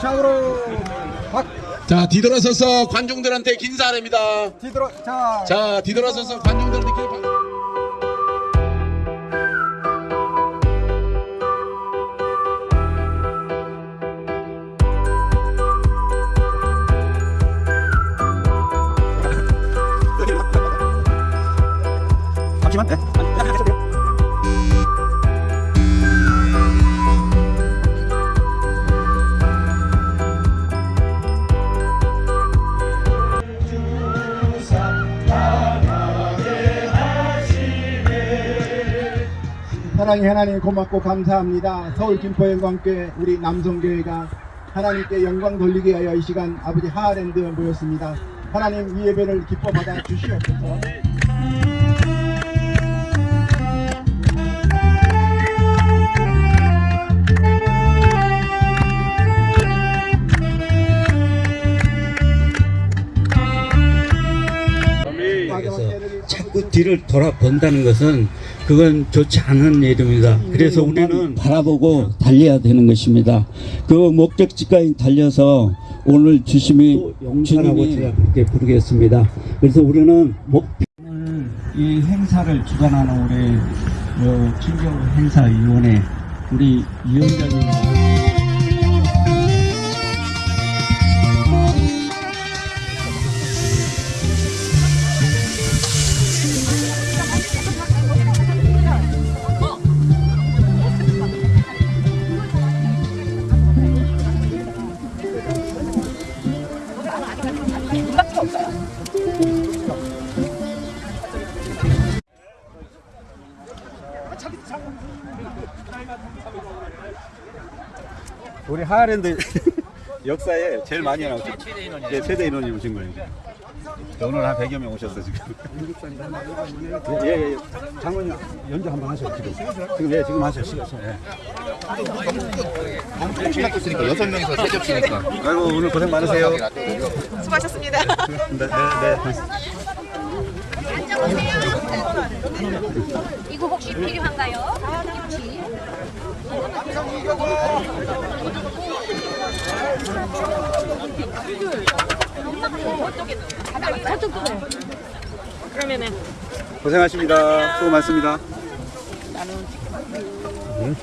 좌우로 박 자 뒤돌아서서 관중들한테 긴사합니다. 뒤돌아 자 자 뒤돌아서서 관중들한테 긴잠 사랑의 하나님 고맙고 감사합니다. 서울 김포영광교회 우리 남성교회가 하나님께 영광 돌리기 위하여 이 시간 아버지 하하랜드 모였습니다. 하나님 이 예배를 기뻐 받아 주시옵소서. 뒤를 돌아본다는 것은 그건 좋지 않은 일입니다. 그래서 우리는 바라보고 달려야 되는 것입니다. 그 목적지까지 달려서 오늘 주심이 용사라고 제가 그렇게 부르겠습니다. 그래서 우리는 목표 이 행사를 주관하는 우리 어, 친교 행사위원회 우리 위원장님 우리 하하랜드 역사에 제일 많이 나오죠. 네, 최대 인원이 오신 거예요. 네, 오늘 한 100여 명 오셨어 지금. 예, 예, 예. 장모님 연주 한번 하셔요 지금. 지금 예, 지금 하셔요. 지금. 예. 떴으니까 여섯 명이서 세 접시니까 아이고 오늘 고생 많으세요. 수고하셨습니다. 네, 네, 네. 이거 혹시 필요한가요? 김치. 저쪽도 돼. 그러면은 고생하십니다. 수고 많습니다. 응?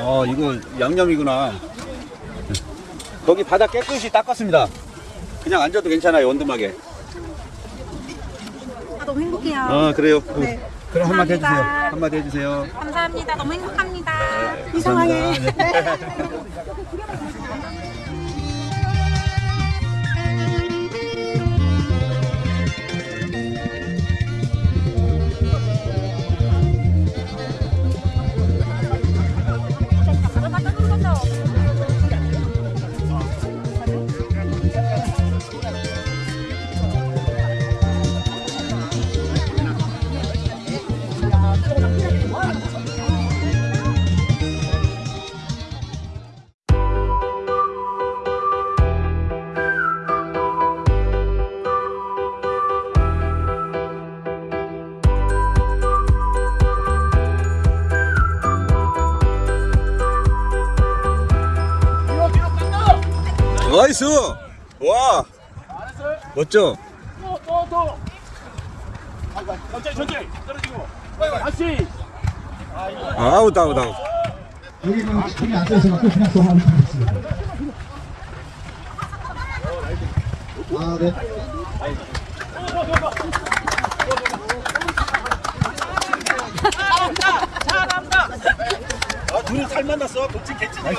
어 이거 양념이구나. 거기 바닥 깨끗이 닦았습니다. 그냥 앉아도 괜찮아요 원두막에. 아, 너무 행복해요. 어 그래요. 네. 그럼 한마디 해주세요. 한마디 해주세요. 감사합니다. 너무 행복합니다. 이상하게. 나이스. 와. 멋져. 아웃 아웃 아웃. 여기는 힘이 안 돼서 갖고 그냥 또 하는 거겠습니다. 아, 네. 아 둘이 잘 만났어. 도치 개찐이야.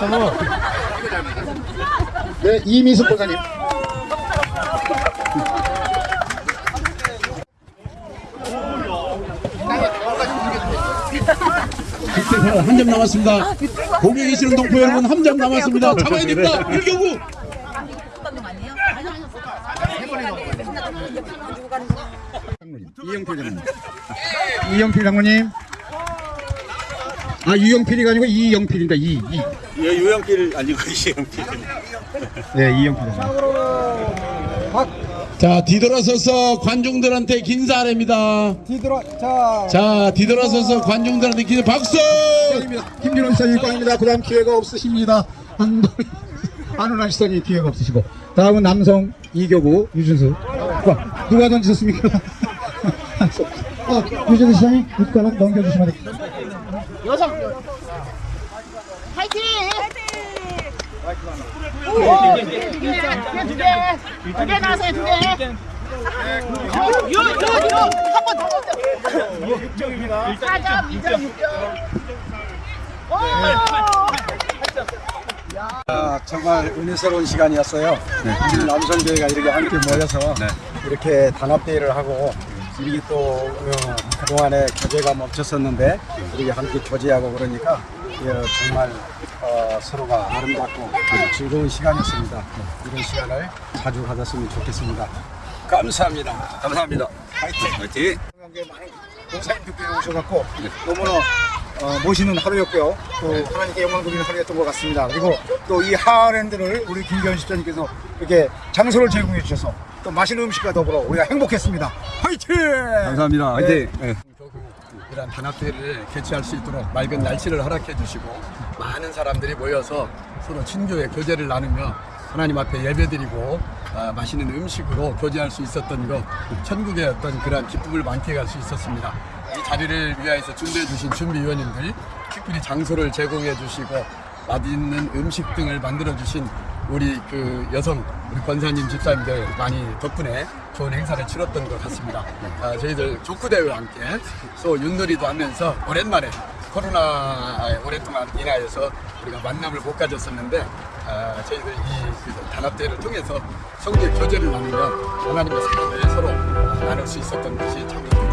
네, 이미숙 보사님. 한 점 남았습니다. 거기 계시는 동포 여러분 한 점 남았습니다. 잡아야 됩니다. 일경구. 이영필 장모님. 이영필 장모님. 아, 유영필이가 아니고 이영필입니다. 이, 이. 예, 유영필 아니고 이영필. 네, 이영필. 자 뒤돌아서서 관중들한테 긴사하랍니다. 뒤돌아 자 자 뒤돌아서서 관중들한테 긴 박수. 김준호 시선이 꽝입니다. 그다음 기회가 없으십니다. 한동 안훈아 시선이 기회가 없으시고 다음은 남성 이교구 유준수 와, 누가 던지셨습니까? 어, 유준수 시장이 윗가락 넘겨주시면 됩니다. 두개 나왔어요 두 개. 요요요한번 더 던져. 6점입니다. 4점 2점 6점. 아, 정말 은혜스러운 시간이었어요. 우리 남성교회가 이렇게 함께 모여서 이렇게 단합대회를 하고 이렇게 또 어, 그동안에 교제가 멈췄었는데 이렇게 함께 교제하고 그러니까 예, 정말 어, 서로가 아름답고 아주 즐거운 시간이었습니다. 이런 시간을 자주 가졌으면 좋겠습니다. 감사합니다. 감사합니다. 화이팅! 화이팅! 목사님들께 오셔갖고 너무나 어, 모시는 하루였고요. 또 하나님께 영광 돌리는 하루였던 것 같습니다. 그리고 또 이 하랜드를 우리 김기현 집사님께서 이렇게 장소를 제공해 주셔서 또 맛있는 음식과 더불어 우리가 행복했습니다. 화이팅! 감사합니다. 화이팅! 네. 이런 단합대회를 개최할 수 있도록 맑은 날씨를 허락해 주시고 많은 사람들이 모여서 서로 친교의 교제를 나누며 하나님 앞에 예배드리고 아, 맛있는 음식으로 교제할 수 있었던 것 천국의 어떤 그러한 기쁨을 만끽할 수 있었습니다. 이 자리를 위하여서 준비해 주신 준비위원님들 특별히 장소를 제공해 주시고 맛있는 음식 등을 만들어 주신 우리 그 여성 우리 권사님 집사님들 많이 덕분에 좋은 행사를 치렀던 것 같습니다. 아, 저희들 족구대회와 함께 또 윷놀이도 하면서 오랜만에 코로나에 오랫동안 인하여서 우리가 만남을 못 가졌었는데 아, 저희들 이그 단합대회를 통해서 성도의 교제를 나누며 하나님의 사랑을 서로 나눌 수 있었던 것이 참 기쁘고